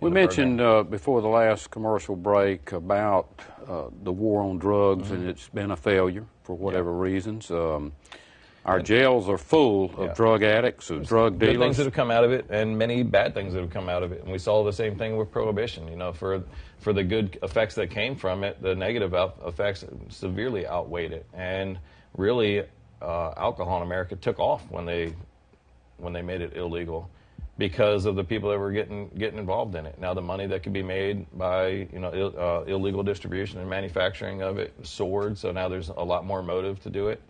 We mentioned uh, before the last commercial break about uh, the war on drugs, Mm-hmm. and it's been a failure for whatever reasons. Um, our jails are full of Yeah. drug addicts, of drug dealers. good things that have come out of it, and many bad things that have come out of it. And we saw the same thing with prohibition. You know, for for the good effects that came from it, the negative out- effects severely outweighed it. And really, uh, alcohol in America took off when they when they made it illegal because of the people that were getting getting involved in it. Now the money that could be made by you know Ill, uh, illegal distribution and manufacturing of it soared. So now there's a lot more motive to do it.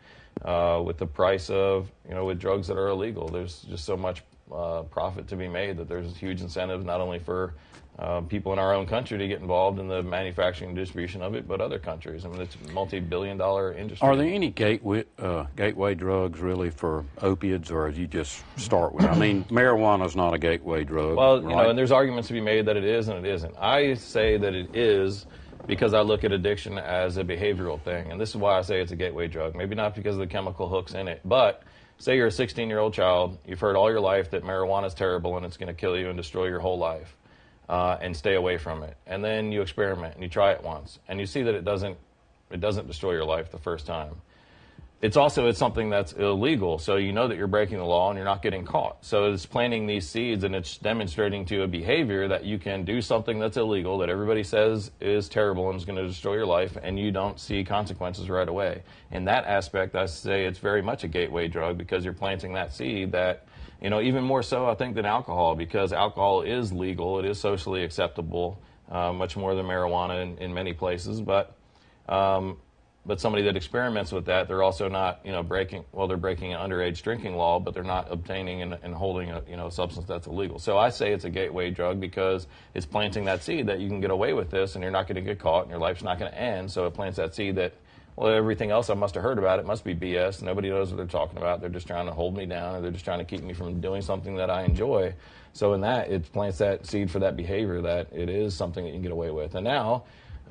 Uh, with the price of you know with drugs that are illegal, there's just so much uh, profit to be made that there's a huge incentives not only for uh, people in our own country to get involved in the manufacturing and distribution of it, but other countries. I mean, it's a multi-billion-dollar industry. Are there any gateway, uh, gateway drugs really for opiates, or do you just start with? I mean, marijuana is not a gateway drug. Well, you know, and there's arguments to be made that it is and it isn't. I say that it is because I look at addiction as a behavioral thing, and this is why I say it's a gateway drug. Maybe not because of the chemical hooks in it, but say you're a 16 year old child, you've heard all your life that marijuana is terrible and it's going to kill you and destroy your whole life, uh, and stay away from it. And then you experiment and you try it once, and you see that it doesn't it doesn't destroy your life the first time it's also it's something that's illegal. So you know that you're breaking the law and you're not getting caught. So it's planting these seeds and it's demonstrating to a behavior that you can do something that's illegal that everybody says is terrible and is going to destroy your life and you don't see consequences right away. In that aspect i say it's very much a gateway drug because you're planting that seed that you know even more so i think than alcohol because alcohol is legal it is socially acceptable uh, much more than marijuana in, in many places. But um, but somebody that experiments with that, they're also not, you know, breaking. Well, they're breaking an underage drinking law, but they're not obtaining and, and holding a, you know, substance that's illegal. So I say it's a gateway drug because it's planting that seed that you can get away with this, and you're not going to get caught, and your life's not going to end. So it plants that seed that, well, everything else I must have heard about it must be BS. Nobody knows what they're talking about. They're just trying to hold me down, or they're just trying to keep me from doing something that I enjoy. So in that, it plants that seed for that behavior that it is something that you can get away with. And now.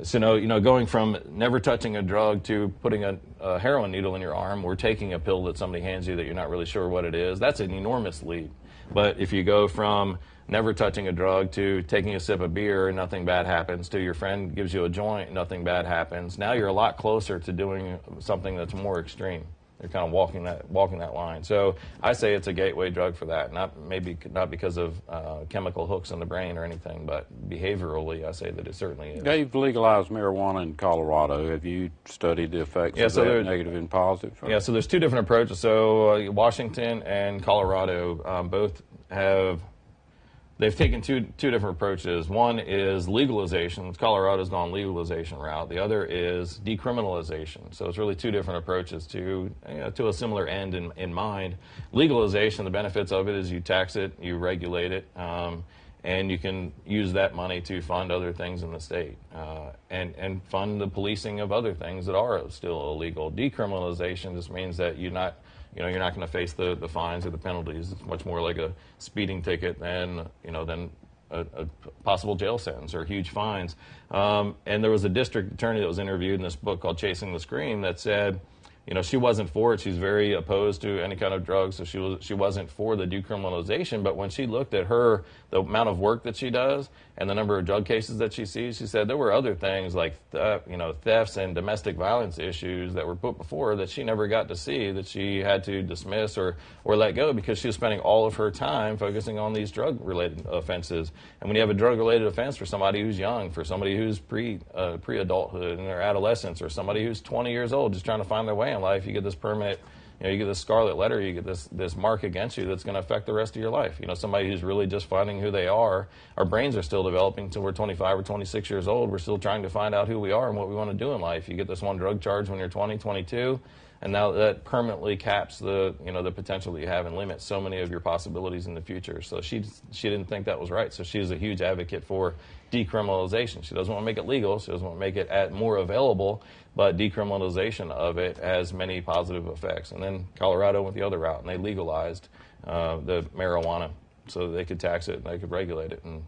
So, you know, going from never touching a drug to putting a, a heroin needle in your arm or taking a pill that somebody hands you that you're not really sure what it is, that's an enormous leap. But if you go from never touching a drug to taking a sip of beer and nothing bad happens to your friend gives you a joint, nothing bad happens, now you're a lot closer to doing something that's more extreme. They're kind of walking that walking that line. So I say it's a gateway drug for that. Not maybe not because of uh, chemical hooks in the brain or anything, but behaviorally, I say that it certainly is. They've legalized marijuana in Colorado. Have you studied the effects Yeah, of so that, negative and positive? Yeah, so there's two different approaches. So uh, Washington and Colorado um, both have they've taken two two different approaches. One is legalization. Colorado's gone legalization route. The other is decriminalization. So it's really two different approaches to you know, to a similar end in, in mind. Legalization, the benefits of it is you tax it, you regulate it. Um, and you can use that money to fund other things in the state uh, and, and fund the policing of other things that are still illegal. Decriminalization just means that you're not, you know, you're not going to face the, the fines or the penalties. It's much more like a speeding ticket than, you know, than a, a possible jail sentence or huge fines. Um, and there was a district attorney that was interviewed in this book called Chasing the Scream that said, you know, she wasn't for it. She's very opposed to any kind of drugs, so she was she wasn't for the decriminalization. But when she looked at her the amount of work that she does and the number of drug cases that she sees, she said there were other things like th- you know thefts and domestic violence issues that were put before her that she never got to see that she had to dismiss or or let go because she was spending all of her time focusing on these drug related offenses. And when you have a drug related offense for somebody who's young, for somebody who's pre uh, pre adulthood in their adolescence, or somebody who's 20 years old just trying to find their way in life, you get this permit you know, you get this scarlet letter, you get this this mark against you that's going to affect the rest of your life. You know, somebody who's really just finding who they are. Our brains are still developing until we're 25 or 26 years old. We're still trying to find out who we are and what we want to do in life. You get this one drug charge when you're 20, 22, and now that permanently caps the you know the potential that you have and limits so many of your possibilities in the future. So she she didn't think that was right. So she's a huge advocate for decriminalization. She doesn't want to make it legal. She doesn't want to make it at more available, but decriminalization of it has many positive effects. And then Colorado went the other route, and they legalized uh, the marijuana so they could tax it and they could regulate it. And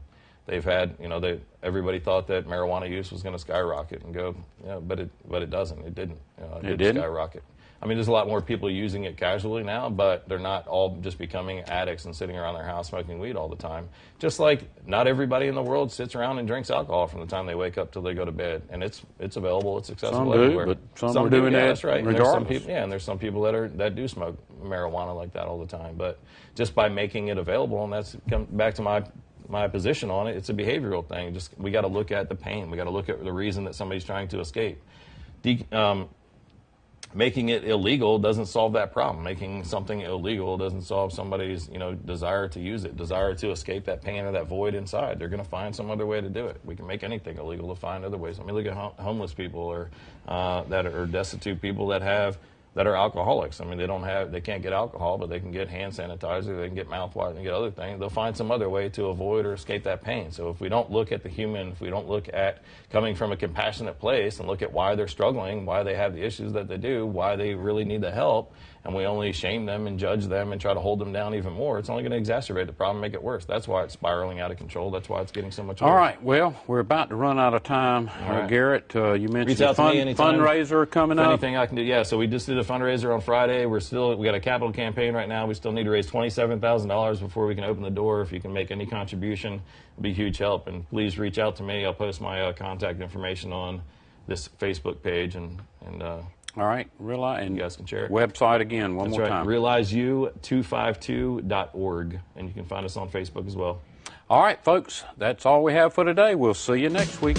they've had, you know, they, everybody thought that marijuana use was going to skyrocket and go, you know, but it but it doesn't. It didn't. You know, it, It did didn't? skyrocket. I mean, there's a lot more people using it casually now, but they're not all just becoming addicts and sitting around their house smoking weed all the time. Just like not everybody in the world sits around and drinks alcohol from the time they wake up till they go to bed, and it's it's available, it's accessible Some do, everywhere. but some are doing yeah, that that's right. And there's some people, yeah, and there's some people that are that do smoke marijuana like that all the time. But just by making it available, and that's come back to my my position on it. It's a behavioral thing. Just we got to look at the pain. We got to look at the reason that somebody's trying to escape. De- um, making it illegal doesn't solve that problem. Making something illegal doesn't solve somebody's you know desire to use it, desire to escape that pain or that void inside. They're going to find some other way to do it. We can make anything illegal to find other ways. I mean, look at hom- homeless people or uh, that are destitute people that have that are alcoholics. I mean, they don't have, they can't get alcohol, but they can get hand sanitizer, they can get mouthwash, they can get other things. They'll find some other way to avoid or escape that pain. So if we don't look at the human, if we don't look at coming from a compassionate place and look at why they're struggling, why they have the issues that they do, why they really need the help, and we only shame them and judge them and try to hold them down even more, it's only going to exacerbate the problem, make it worse. That's why it's spiraling out of control. That's why it's getting so much worse. All right. Well, we're about to run out of time. Uh, right. Garrett, uh, you mentioned a fundraiser coming If up. anything I can do, yeah. So we just did a fundraiser on Friday. We're still we got a capital campaign right now. We still need to raise twenty seven thousand dollars before we can open the door. If you can make any contribution, it'd be huge help. And please reach out to me. I'll post my uh, contact information on this Facebook page, and and uh, All right. Realize, and You guys can share it. Website again, one that's more right. time. RealizeU252.org, and you can find us on Facebook as well. all right, folks. That's all we have for today. We'll see you next week.